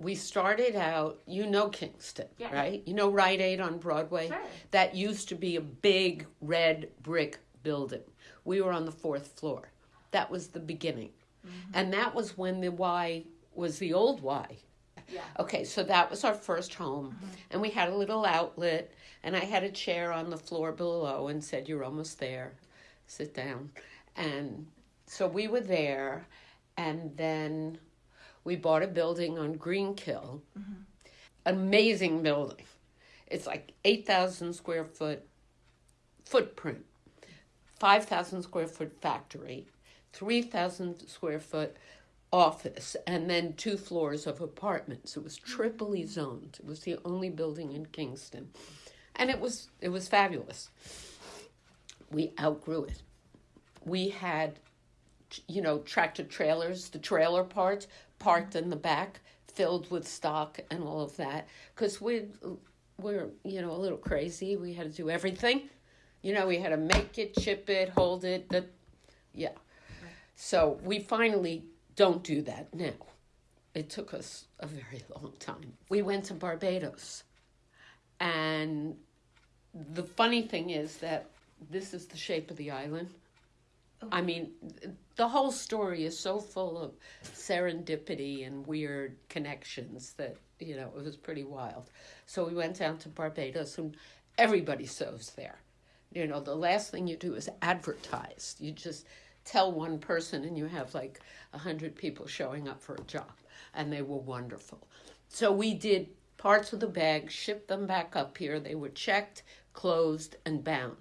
we started out, you know Kingston, Yeah. right? You know Rite Aid on Broadway? Sure. That used to be a big red brick building. We were on the fourth floor. That was the beginning. Mm-hmm. And that was when the Y was the old Y. Yeah. Okay, so that was our first home. Mm-hmm. And we had a little outlet, and I had a chair on the floor below and said, You're almost there. Sit down. And so we were there, and then we bought a building on Greenkill. Amazing building. It's like 8,000 square foot footprint, 5,000 square foot factory, 3,000 square foot office, and then two floors of apartments. It was triply zoned. It was the only building in Kingston. And it was it was fabulous. We outgrew it. We had you know, tractor trailers, the trailer parts parked in the back, filled with stock and all of that. Because we we're, you know, a little crazy. We had to do everything. You know, we had to make it, ship it, hold it. That, yeah. So we finally don't do that now. It took us a very long time. We went to Barbados. And the funny thing is that this is the shape of the island. Oh. I mean, the whole story is so full of serendipity and weird connections that, you know, it was pretty wild. So we went down to Barbados and everybody sews there. You know, the last thing you do is advertise. You just tell one person and you have like a hundred people showing up for a job. And they were wonderful. So we did parts of the bag, shipped them back up here. They were checked, closed, and bound.